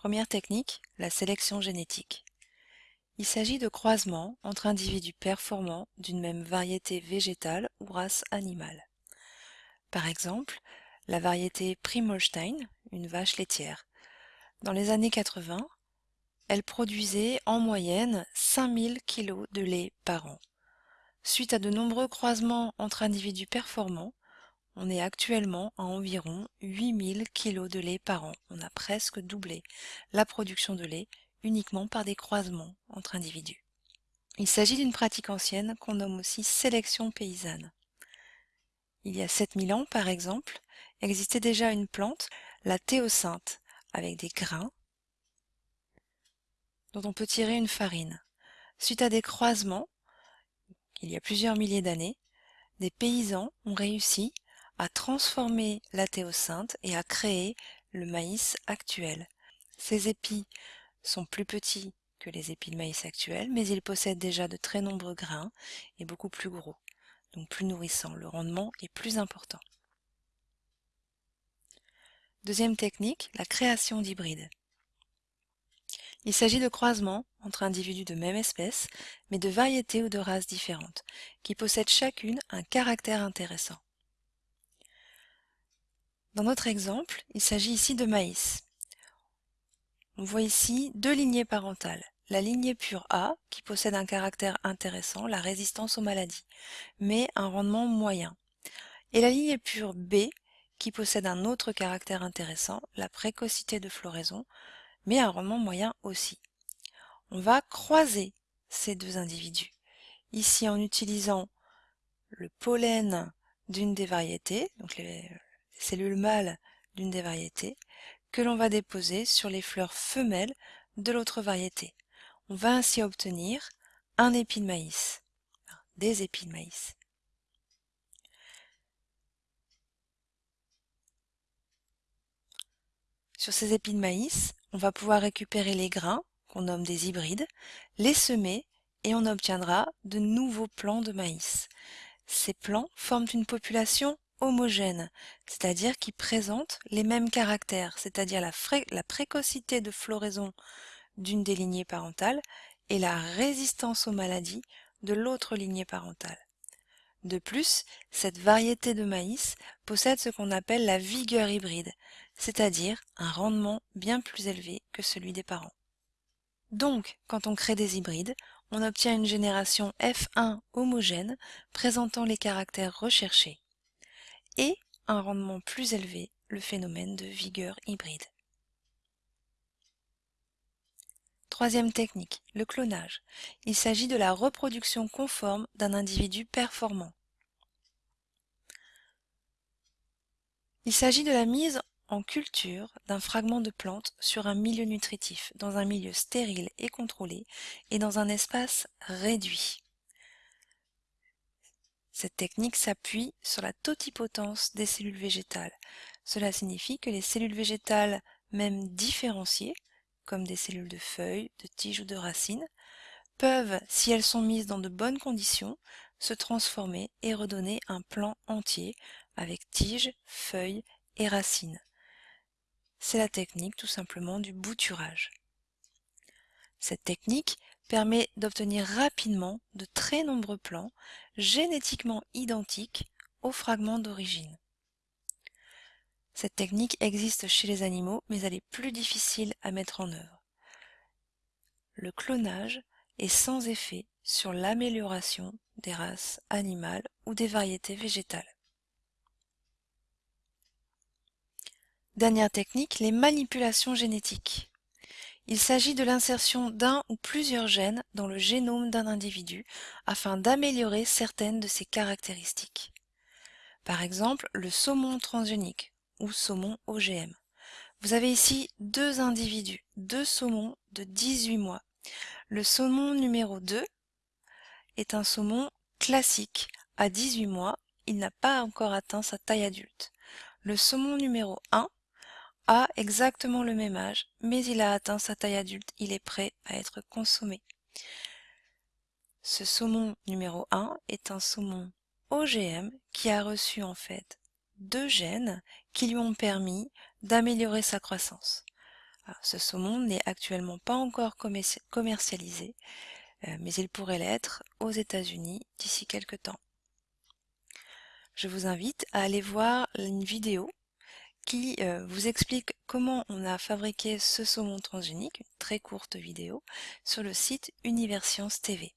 Première technique, la sélection génétique. Il s'agit de croisements entre individus performants d'une même variété végétale ou race animale. Par exemple, la variété Primolstein, une vache laitière. Dans les années 80, elle produisait en moyenne 5000 kg de lait par an. Suite à de nombreux croisements entre individus performants, on est actuellement à environ 8000 kg de lait par an. On a presque doublé la production de lait uniquement par des croisements entre individus. Il s'agit d'une pratique ancienne qu'on nomme aussi sélection paysanne. Il y a 7000 ans, par exemple, existait déjà une plante, la théocinthe, avec des grains dont on peut tirer une farine. Suite à des croisements, il y a plusieurs milliers d'années, des paysans ont réussi à transformer la théocinthe et à créer le maïs actuel. Ces épis sont plus petits que les épis de maïs actuels, mais ils possèdent déjà de très nombreux grains et beaucoup plus gros, donc plus nourrissants. Le rendement est plus important. Deuxième technique, la création d'hybrides. Il s'agit de croisements entre individus de même espèce, mais de variétés ou de races différentes, qui possèdent chacune un caractère intéressant. Dans notre exemple, il s'agit ici de maïs. On voit ici deux lignées parentales. La lignée pure A, qui possède un caractère intéressant, la résistance aux maladies, mais un rendement moyen. Et la lignée pure B, qui possède un autre caractère intéressant, la précocité de floraison, mais un rendement moyen aussi. On va croiser ces deux individus. Ici en utilisant le pollen d'une des variétés, donc les, cellules mâles d'une des variétés, que l'on va déposer sur les fleurs femelles de l'autre variété. On va ainsi obtenir un épi de maïs, des épis de maïs. Sur ces épis de maïs, on va pouvoir récupérer les grains, qu'on nomme des hybrides, les semer et on obtiendra de nouveaux plants de maïs. Ces plants forment une population homogène, c'est-à-dire qui présente les mêmes caractères, c'est-à-dire la, la, précocité de floraison d'une des lignées parentales et la résistance aux maladies de l'autre lignée parentale. De plus, cette variété de maïs possède ce qu'on appelle la vigueur hybride, c'est-à-dire un rendement bien plus élevé que celui des parents. Donc, quand on crée des hybrides, on obtient une génération F1 homogène présentant les caractères recherchés et un rendement plus élevé, le phénomène de vigueur hybride. Troisième technique, le clonage. Il s'agit de la reproduction conforme d'un individu performant. Il s'agit de la mise en culture d'un fragment de plante sur un milieu nutritif, dans un milieu stérile et contrôlé, et dans un espace réduit. Cette technique s'appuie sur la totipotence des cellules végétales. Cela signifie que les cellules végétales, même différenciées, comme des cellules de feuilles, de tiges ou de racines, peuvent, si elles sont mises dans de bonnes conditions, se transformer et redonner un plant entier avec tiges, feuilles et racines. C'est la technique tout simplement du bouturage. Cette technique permet d'obtenir rapidement de très nombreux plants génétiquement identiques aux fragments d'origine. Cette technique existe chez les animaux, mais elle est plus difficile à mettre en œuvre. Le clonage est sans effet sur l'amélioration des races animales ou des variétés végétales. Dernière technique, les manipulations génétiques. Il s'agit de l'insertion d'un ou plusieurs gènes dans le génome d'un individu afin d'améliorer certaines de ses caractéristiques. Par exemple, le saumon transgénique ou saumon OGM. Vous avez ici deux individus, deux saumons de 18 mois. Le saumon numéro 2 est un saumon classique. À 18 mois, il n'a pas encore atteint sa taille adulte. Le saumon numéro 1 a exactement le même âge, mais il a atteint sa taille adulte, il est prêt à être consommé. Ce saumon numéro 1 est un saumon OGM qui a reçu en fait deux gènes qui lui ont permis d'améliorer sa croissance. ce saumon n'est actuellement pas encore commercialisé, euh, mais il pourrait l'être aux États-Unis d'ici quelques temps. Je vous invite à aller voir une vidéo qui euh, vous explique comment on a fabriqué ce saumon transgénique, une très courte vidéo, sur le site Universcience TV.